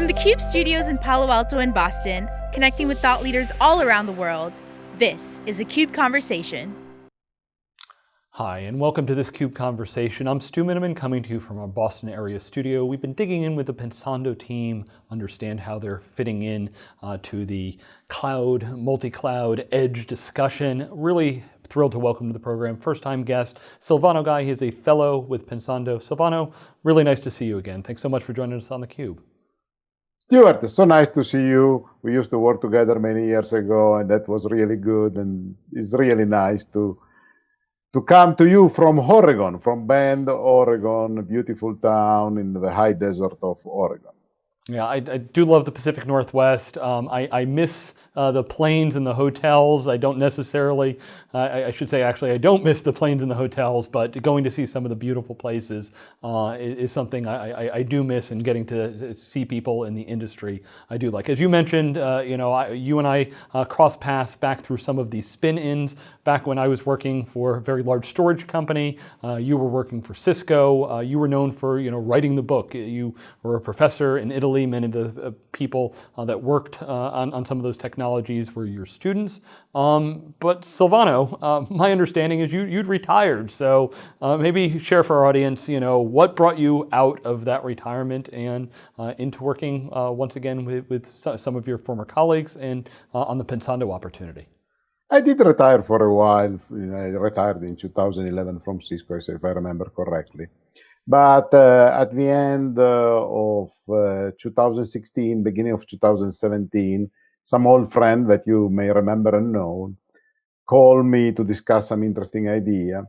From the CUBE studios in Palo Alto and Boston, connecting with thought leaders all around the world, this is a CUBE Conversation. Hi, and welcome to this CUBE Conversation. I'm Stu Miniman coming to you from our Boston area studio. We've been digging in with the Pensando team, understand how they're fitting in uh, to the cloud, multi-cloud, edge discussion. Really thrilled to welcome to the program first-time guest, Silvano Gai. He's a fellow with Pensando. Silvano, really nice to see you again. Thanks so much for joining us on theCUBE. Stuart, it's so nice to see you. We used to work together many years ago, and that was really good, and it's really nice to to come to you from Oregon, from Bend, Oregon, beautiful town in the high desert of Oregon. Yeah, I, I, do love the Pacific Northwest. Um, I, I, miss uh, the planes and the hotels. I don't necessarily, uh, I, I, should say actually, I don't miss the planes and the hotels, but going to see some of the beautiful places uh, is, is, something I, do miss and getting to see people in the industry I do like. As you mentioned, uh, you know, you and I uh, cross paths back through some of these spin-ins back when I was working for a very large storage company. Uh, you were working for Cisco. you were known for, you know, writing the book. You were a professor in Italy many of the uh, people uh, that worked uh, on, on, some of those technologies were your students. Um, but Silvano, my understanding is you, you'd retired. So maybe share for our audience, you know, what brought you out of that retirement and into working once again with, with, some of your former colleagues and on the Pensando opportunity. I did retire for a while. I retired in 2011 from Cisco, if I remember correctly. But uh, at the end uh, of uh, 2016, beginning of 2017, some old friend that you may remember and know called me to discuss some interesting idea,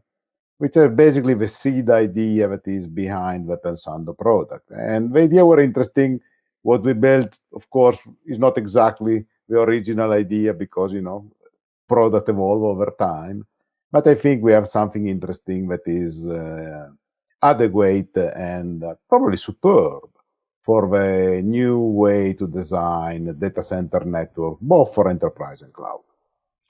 which is basically the seed idea that is behind the Pensando product. And the idea were interesting. What we built, of course, is not exactly the original idea because, you know, product evolve over time. But I think we have something interesting that is uh, adequate and uh, probably superb for the new way to design data center network, both for enterprise and cloud.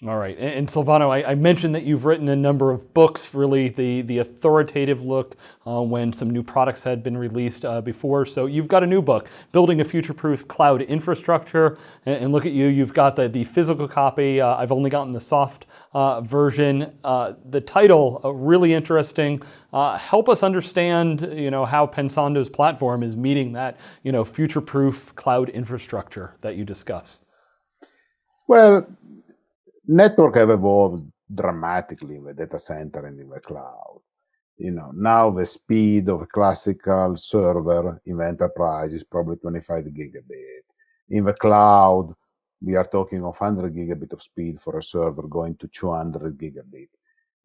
All right, and, Silvano, I, I, mentioned that you've written a number of books, really the, the authoritative look uh, when some new products had been released uh, before. So you've got a new book, Building a Future-Proof Cloud Infrastructure. And, and, look at you, you've got the, the physical copy. Uh, I've only gotten the soft uh, version. Uh, the title, uh, really interesting. help us understand you know, how Pensando's platform is meeting that you know, future-proof cloud infrastructure that you discussed. Well, network have evolved dramatically in the data center and in the cloud. You know, now the speed of a classical server in the enterprise is probably 25 gigabit. In the cloud, we are talking of 100 gigabit of speed for a server going to 200 gigabit.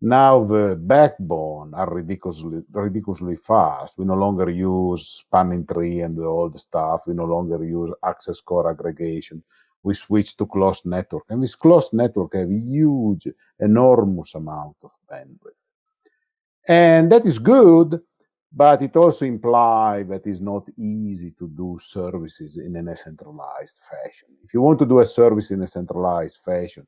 Now the backbone are ridiculously ridiculously fast. We no longer use spanning tree and all the stuff. We no longer use access core aggregation we switch to Clos network. And this Clos network have a huge, enormous amount of bandwidth. And that is good, but it also implies that it's not easy to do services in a centralized fashion. If you want to do a service in a centralized fashion,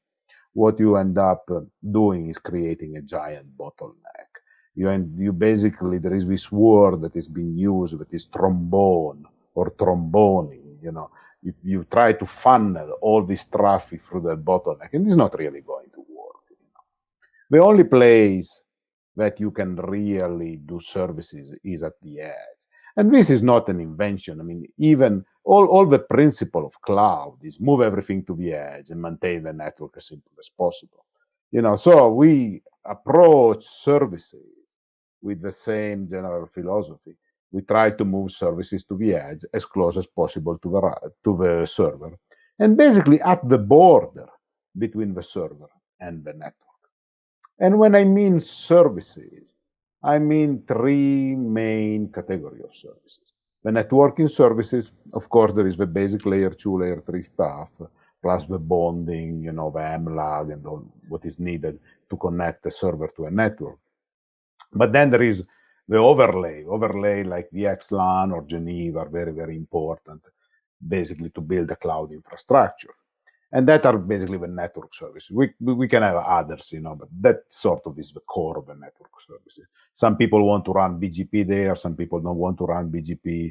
what you end up uh, doing is creating a giant bottleneck. You, end, you basically, there is this word that is being used that is trombone or tromboning, you know, if you try to funnel all this traffic through that bottleneck, and it's not really going to work. You know. The only place that you can really do services is at the edge. And this is not an invention. I mean, even all, all the principle of cloud is move everything to the edge and maintain the network as simple as possible. You know, so we approach services with the same general philosophy we try to move services to the edge as close as possible to the, to the server, and basically at the border between the server and the network. And when I mean services, I mean three main category of services. The networking services, of course, there is the basic layer two, layer three stuff, plus the bonding, you know, the MLAG and all what is needed to connect the server to a network. But then there is the overlay, overlay like VXLAN or Geneve are very, very important, basically to build a cloud infrastructure. And that are basically the network services. We, we can have others, you know, but that sort of is the core of the network services. Some people want to run BGP there, some people don't want to run BGP.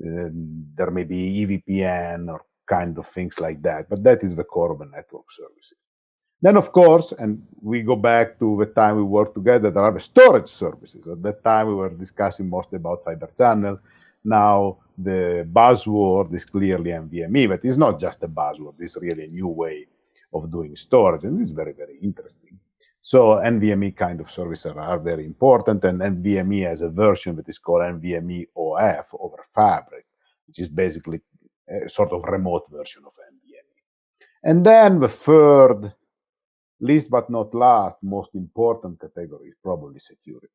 Uh, there may be EVPN or kind of things like that, but that is the core of the network services. Then, of course, and we go back to the time we worked together, there are the storage services. At that time, we were discussing mostly about fiber channel. Now, the buzzword is clearly NVMe, but it's not just a buzzword, it's really a new way of doing storage, and it's very, very interesting. So NVMe kind of services are very important, and NVMe has a version that is called NVMe OF over Fabric, which is basically a sort of remote version of NVMe. And then the third least but not last, most important category is probably security.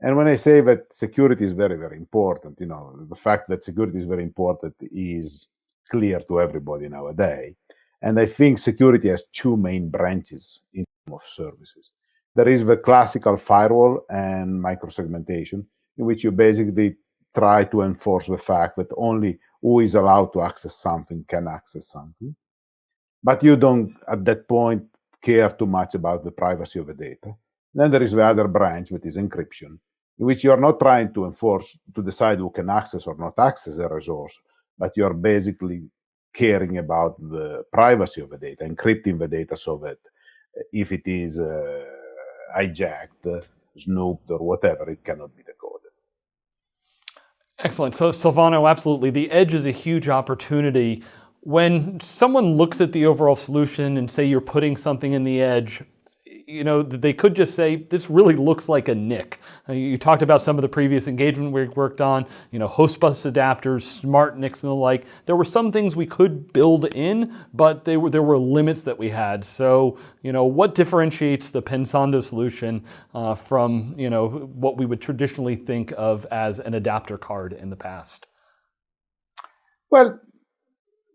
And when I say that security is very, very important, you know, the fact that security is very important is clear to everybody nowadays. And I think security has two main branches in terms of services. There is the classical firewall and microsegmentation, in which you basically try to enforce the fact that only who is allowed to access something can access something. But you don't, at that point, care too much about the privacy of the data. Then there is the other branch, which is encryption, in which you are not trying to enforce, to decide who can access or not access a resource, but you are basically caring about the privacy of the data, encrypting the data so that if it is uh, hijacked, snooped, or whatever, it cannot be decoded. Excellent. So, Silvano, absolutely. The edge is a huge opportunity when someone looks at the overall solution and say you're putting something in the edge, you know, they could just say, this really looks like a NIC. Uh, you talked about some of the previous engagement we worked on, you know, host bus adapters, smart NICs and the like. There were some things we could build in, but they were, there were limits that we had. So, you know, what differentiates the Pensando solution uh, from, you know, what we would traditionally think of as an adapter card in the past? Well,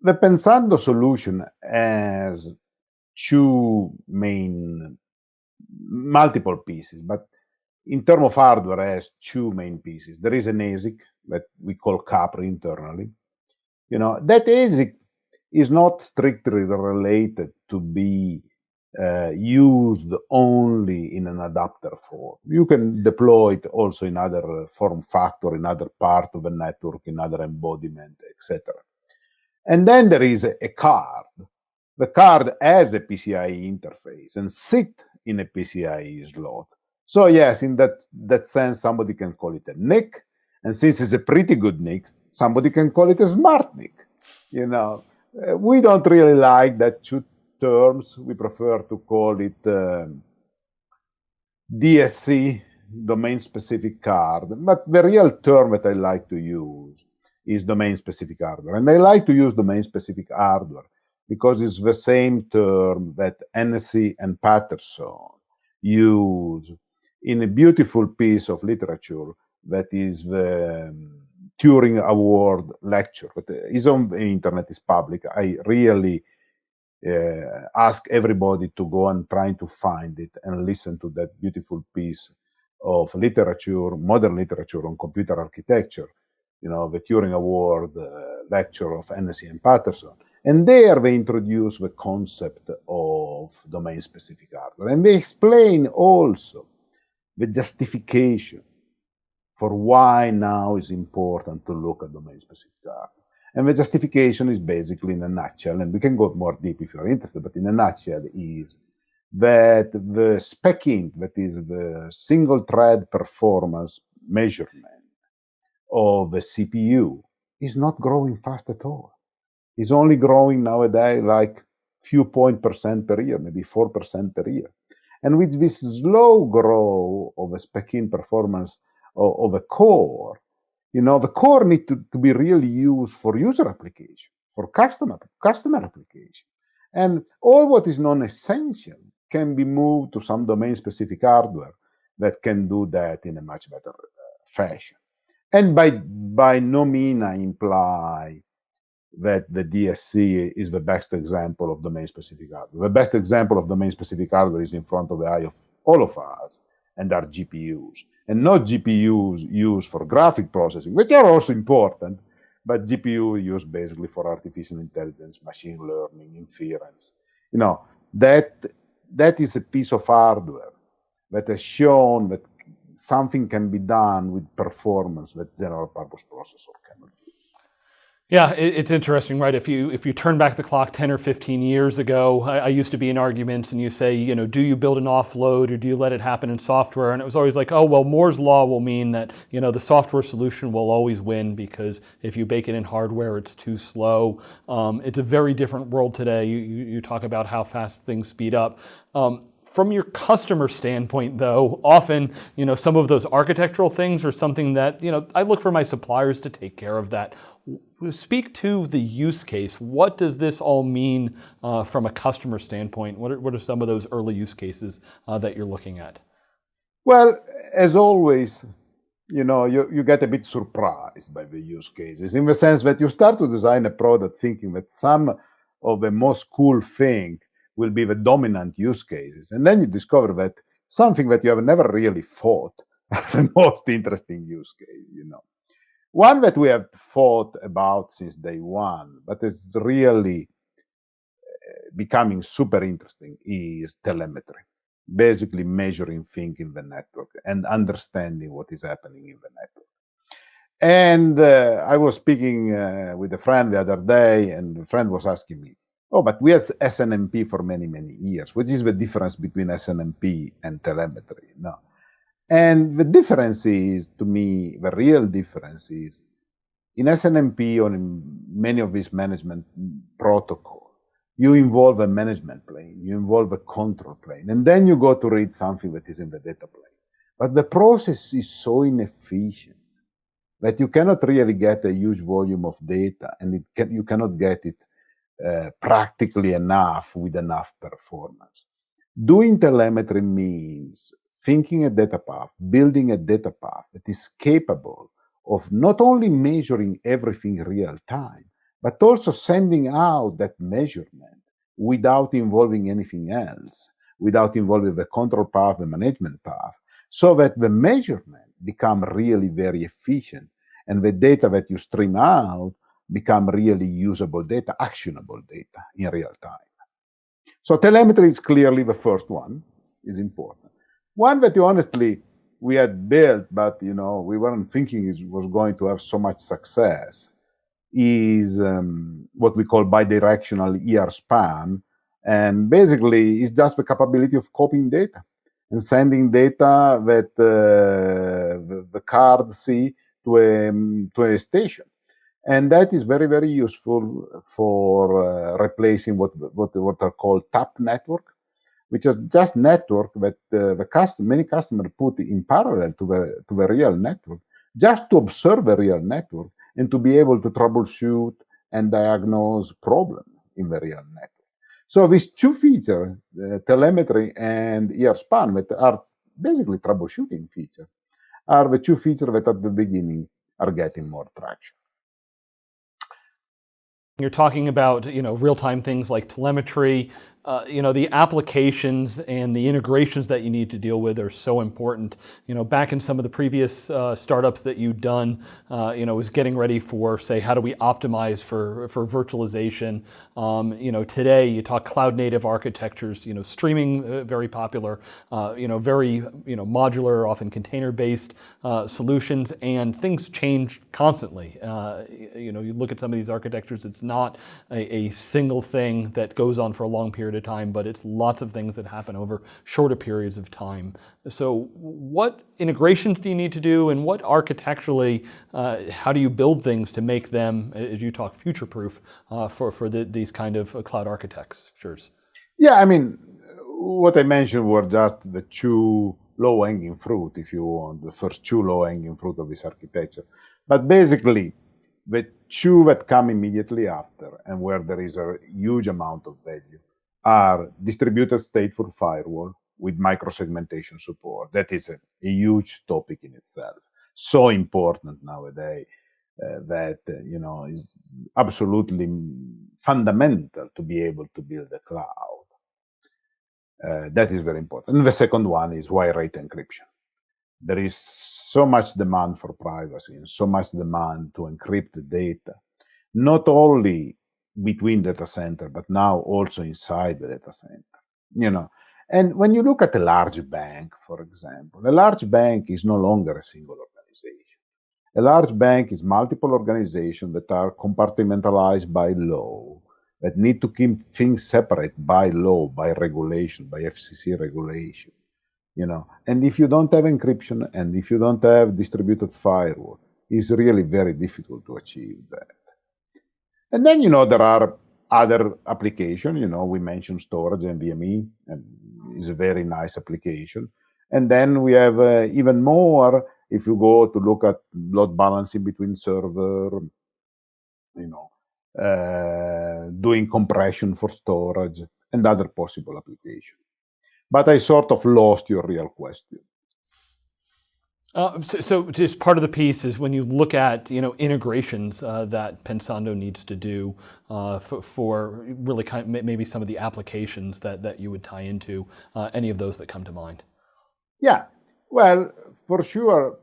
the Pensando solution has two main, multiple pieces, but in terms of hardware, has two main pieces. There is an ASIC that we call Capri internally. You know, that ASIC is not strictly related to be uh, used only in an adapter form. You can deploy it also in other form factor, in other part of the network, in other embodiment, etc. And then there is a, card. The card has a PCIe interface and sit in a PCIe slot. So yes, in that, that sense, somebody can call it a NIC. And since it's a pretty good NIC, somebody can call it a smart NIC. You know, uh, we don't really like that two terms. We prefer to call it um, DSC, domain-specific card. But the real term that I like to use is domain-specific hardware. And I like to use domain-specific hardware because it's the same term that Hennessy and Patterson use in a beautiful piece of literature that is the um, Turing Award lecture. But is on the internet, is public. I really uh, ask everybody to go and try to find it and listen to that beautiful piece of literature, modern literature on computer architecture you know, the Turing Award lecture of Hennessy and Patterson. And there they introduce the concept of domain-specific hardware. And they explain also the justification for why now is important to look at domain-specific hardware. And the justification is basically in a nutshell, and we can go more deep if you're interested, but in a nutshell is that the SPECint, that is the single thread performance measurement, of the CPU is not growing fast at all. It's only growing nowadays like a few point percent per year, maybe 4% per year. And with this slow growth of a spec-in performance of, of, a core, you know, the core need to, to be really used for user application, for customer, customer application. And all what is non-essential can be moved to some domain-specific hardware that can do that in a much better uh, fashion. And by, by no mean I imply that the DSC is the best example of domain-specific hardware. The best example of domain-specific hardware is in front of the eye of all of us, and are GPUs. And not GPUs used for graphic processing, which are also important, but GPU used basically for artificial intelligence, machine learning, inference. You know, that, that is a piece of hardware that has shown that something can be done with performance that general purpose processor cannot do. Yeah, it's interesting, right? If you if you turn back the clock 10 or 15 years ago, I, I, used to be in arguments and you say, you know, do you build an offload or do you let it happen in software? And it was always like, oh, well, Moore's law will mean that, you know, the software solution will always win because if you bake it in hardware, it's too slow. Um, it's a very different world today. You, you, you, talk about how fast things speed up. Um, from your customer standpoint, though, often, you know, some of those architectural things are something that, you know, I look for my suppliers to take care of that. Speak to the use case. What does this all mean uh, from a customer standpoint? What are, what are some of those early use cases uh, that you're looking at? Well, as always, you know, you, you get a bit surprised by the use cases in the sense that you start to design a product thinking that some of the most cool thing will be the dominant use cases. And then you discover that something that you have never really thought the most interesting use case, you know. One that we have thought about since day one, but is really eh, becoming super interesting is telemetry. Basically measuring things in the network and understanding what is happening in the network. And uh, I was speaking uh, with a friend the other day, and the friend was asking me, Oh, but we had SNMP for many, many years. which is the difference between SNMP and telemetry? No. And the difference is, to me, the real difference is in SNMP or in many of these management protocol, you involve a management plane, you involve a control plane, and then you go to read something that is in the data plane. But the process is so inefficient that you cannot really get a huge volume of data, and can, you cannot get it uh, practically enough with enough performance. Doing telemetry means thinking a data path, building a data path that is capable of not only measuring everything real time, but also sending out that measurement without involving anything else, without involving the control path, the management path, so that the measurement become really very efficient and the data that you stream out become really usable data, actionable data in real time. So telemetry is clearly the first one, is important. One that honestly we had built, but you know we weren't thinking it was going to have so much success, is um, what we call bidirectional ER span, and basically it's just the capability of copying data and sending data that uh, the, the card see to a, to a station and that is very very useful for uh, replacing what what what are called tap network which is just network that uh, the custom many customers put in parallel to the to the real network just to observe the real network and to be able to troubleshoot and diagnose problem in the real network. So these two features uh, telemetry and ER span that are basically troubleshooting features are the two features that at the beginning are getting more traction you're talking about you know real-time things like telemetry, uh, you know, the applications and the integrations that you need to deal with are so important. You know, back in some of the previous uh, startups that you've done, uh, you know, was getting ready for, say, how do we optimize for, for virtualization? Um, you know, today you talk cloud native architectures, you know, streaming uh, very popular, uh, you know, very, you know, modular, often container-based solutions, and things change constantly. you know, you look at some of these architectures, it's not a, a single thing that goes on for a long period of time, but it's lots of things that happen over shorter periods of time. So what integrations do you need to do and what architecturally, uh, how do you build things to make them, as you talk, future-proof uh, for, for the, these kind of uh, cloud architectures? Yeah, I mean, what I mentioned were just the two low-hanging fruit, if you want, the first two low-hanging fruit of this architecture. But basically, the two that come immediately after and where there is a huge amount of value are distributed stateful firewall with microsegmentation support. That is a, a huge topic in itself. So important nowadays uh, that uh, you know is absolutely fundamental to be able to build a cloud. Uh, that is very important. And the second one is wire rate encryption. There is so much demand for privacy and so much demand to encrypt the data, not only between data center, but now also inside the data center. You know, and when you look at a large bank, for example, a large bank is no longer a single organization. A large bank is multiple organizations that are compartmentalized by law, that need to keep things separate by law, by regulation, by FCC regulation. You know, and if you don't have encryption and if you don't have distributed firewall, it's really very difficult to achieve that. And then, you know, there are other applications. You know, we mentioned storage and NVMe, and is a very nice application. And then we have uh, even more if you go to look at load balancing between server, you know, uh, doing compression for storage and other possible applications. But I sort of lost your real question. Uh, so, so, just part of the piece is when you look at you know integrations uh, that Pensando needs to do uh, for, for, really kind of maybe some of the applications that, that you would tie into uh, any of those that come to mind. Yeah, well, for sure,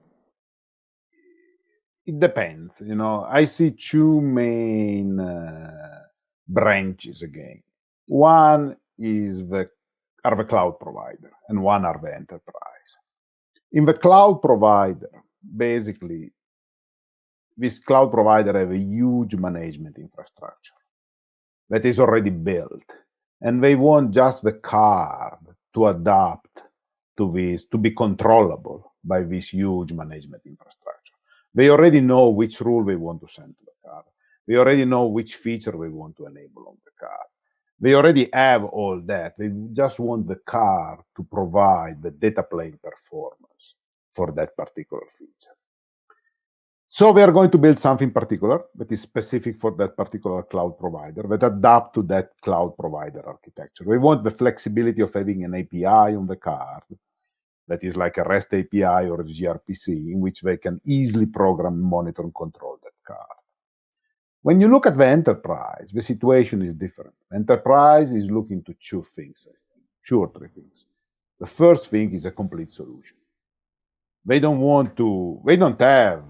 it depends. You know, I see two main uh, branches again. One is the are the cloud provider, and one are the enterprise. In the cloud provider, basically, this cloud provider have a huge management infrastructure that is already built, and they want just the card to adapt to this, to be controllable by this huge management infrastructure. They already know which rule they want to send to the card. They already know which feature they want to enable on the card. They already have all that. They just want the card to provide the data plane performance for that particular feature. So we are going to build something particular that is specific for that particular cloud provider that adapt to that cloud provider architecture. We want the flexibility of having an API on the card that is like a REST API or a gRPC in which they can easily program, monitor, and control that card. When you look at the enterprise, the situation is different. Enterprise is looking to two things, two or three things. The first thing is a complete solution. They don't want to, they don't have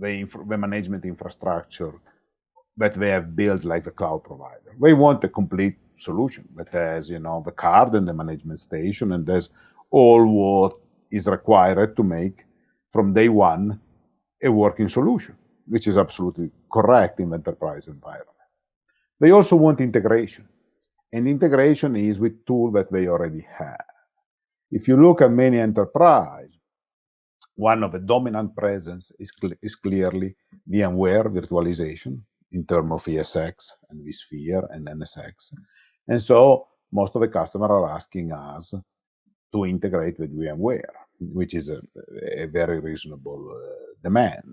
the, the management infrastructure that they have built like the cloud provider. They want a complete solution that has, you know, the card and the management station and there's all what is required to make from day one a working solution, which is absolutely correct in the enterprise environment. They also want integration, and integration is with tools that they already have. If you look at many enterprise, one of the dominant presence is, cl is clearly VMware virtualization in terms of ESX and vSphere and NSX. And so most of the customers are asking us to integrate with VMware, which is a, a very reasonable uh, demand.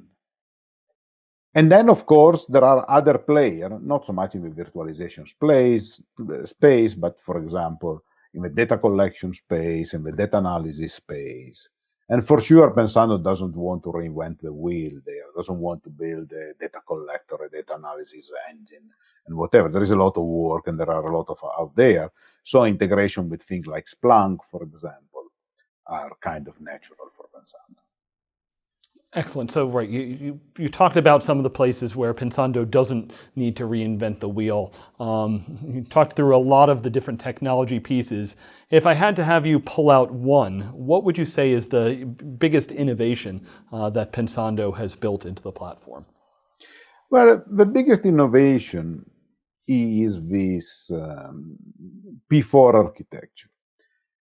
And then, of course, there are other players, not so much in the virtualization space, space, but for example, in the data collection space, in the data analysis space. And for sure, Pensando doesn't want to reinvent the wheel there, doesn't want to build a data collector, a data analysis engine, and whatever. There is a lot of work and there are a lot of out there. So integration with things like Splunk, for example, are kind of natural for Pensando. Excellent. So, right, you, you, you, talked about some of the places where Pensando doesn't need to reinvent the wheel. Um, you talked through a lot of the different technology pieces. If I had to have you pull out one, what would you say is the biggest innovation uh, that Pensando has built into the platform? Well, the biggest innovation is this um, P4 architecture.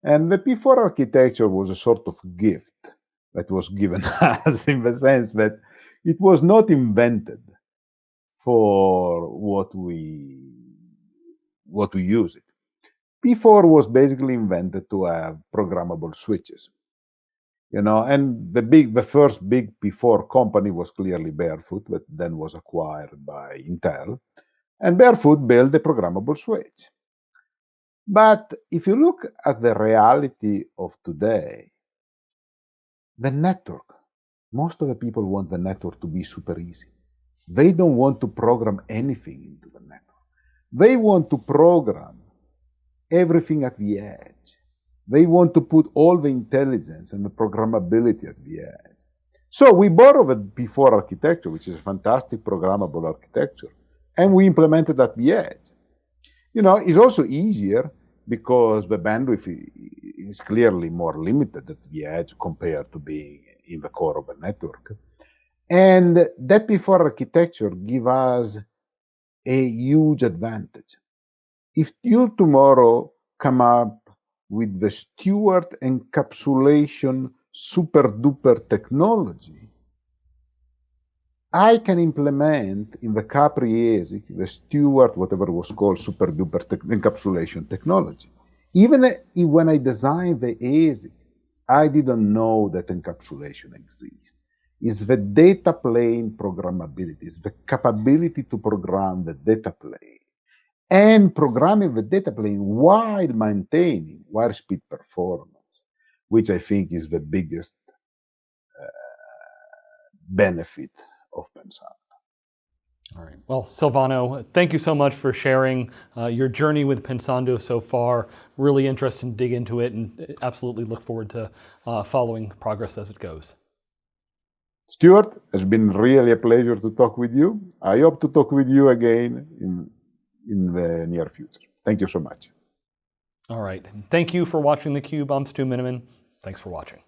And the P4 architecture was a sort of gift that was given us in the sense that it was not invented for what we what we use it. P4 was basically invented to have programmable switches. You know, and the big the first big P4 company was clearly Barefoot, but then was acquired by Intel. And Barefoot built a programmable switch. But if you look at the reality of today, the network. Most of the people want the network to be super easy. They don't want to program anything into the network. They want to program everything at the edge. They want to put all the intelligence and the programmability at the edge. So we borrowed the P4 architecture, which is a fantastic programmable architecture, and we implemented at the edge. You know, it's also easier because the bandwidth is clearly more limited at the edge compared to being in the core of a network. And that P4 architecture give us a huge advantage. If you tomorrow come up with the Stuart encapsulation super duper technology, I can implement in the Capri ASIC the Stuart, whatever was called super duper encapsulation technology. Even when I designed the ASIC, I didn't know that encapsulation exists. It's the data plane programmability, it's the capability to program the data plane and programming the data plane while maintaining wire speed performance, which I think is the biggest uh, benefit of Pensando. All right. Well, Silvano, thank you so much for sharing uh, your journey with Pensando so far. Really interested to dig into it and absolutely look forward to uh, following progress as it goes. Stuart, it's been really a pleasure to talk with you. I hope to talk with you again in, in the near future. Thank you so much. All right. Thank you for watching theCUBE. I'm Stu Miniman. Thanks for watching.